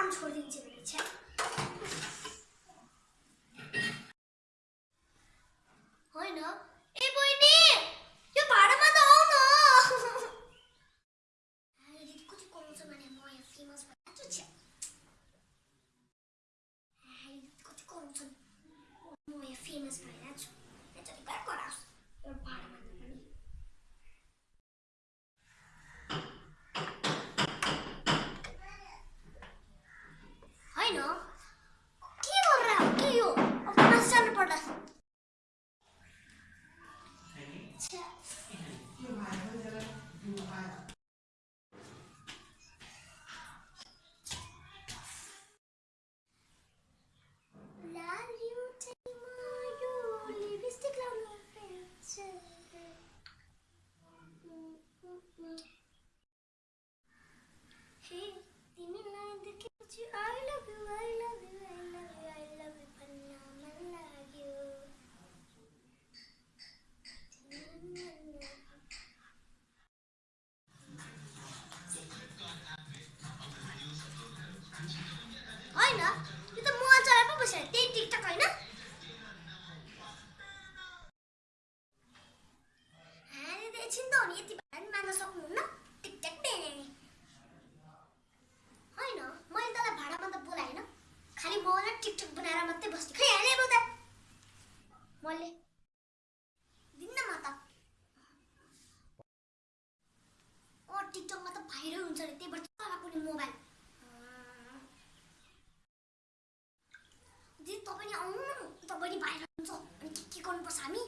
刚戳进去的钱 मैले. दिन्न म त ओ टिकटकमा त भाइरल हुन्छ अरे त्यही भएर चलाएको नि मोबाइल दिदी तपाईँ आउनु न तपाईँ भाइरल हुन्छ। अनि के के गर्नुपर्छ हामी?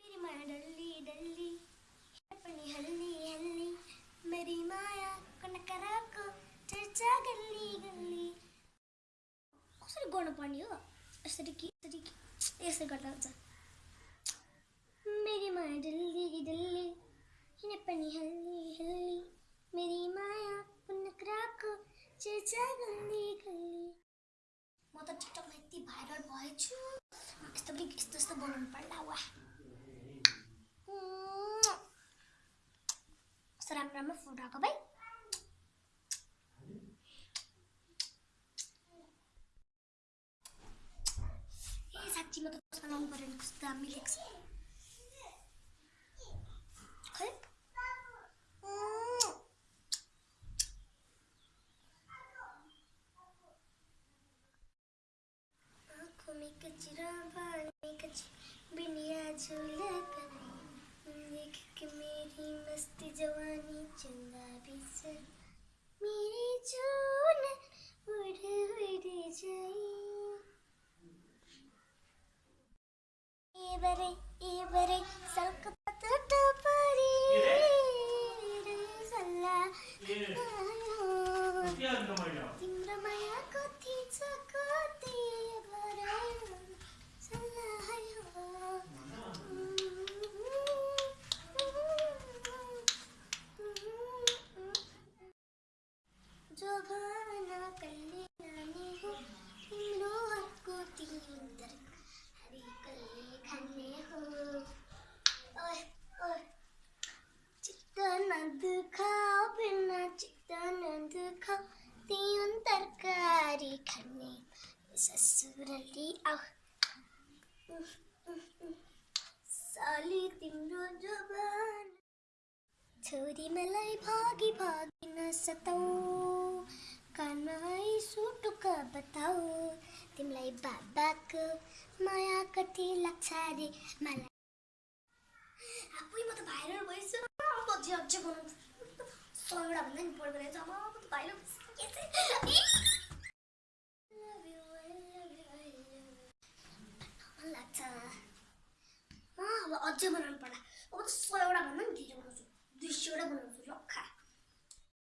मेरी माया डल्ली डल्ली। पनि हल्ली हल्ली। मेरी माया कनकराको चर्चा गल्ली गल्ली। कसरी गर्नुपर्ने हो? यसरी कि यसरी कि यसरी गर्दा हुन्छ। मेरी माया डल्ली डल्ली किन पनि हल्ली हल्ली मेरी माया कनकराको चर्चा गल्ली गल्ली। म त टिकटकमा यति भाइरल भएछु। यस्तो पनि यस्तो यस्तो बनाउनु पर्ला वा राम्रो राम्रो फोटो आएको भाइ। van brengt de Milix. Hup. Kom ik het? बरे ए बरे सल्क पतट परी सल्ला तिम्रो तरकारी खाने ससुरली आऊ साली तिम्रो जवान छोरी मलाई भागी भागी नसताऊ कानमै सुटुक बताऊ तिमीलाई बाबाको माया कति लाग्छ मलाई आफै म त भाइरल भएछु अब अझै बनाउँछु सयवटा भन्दा नि अब त भाइरल मन लाग्छ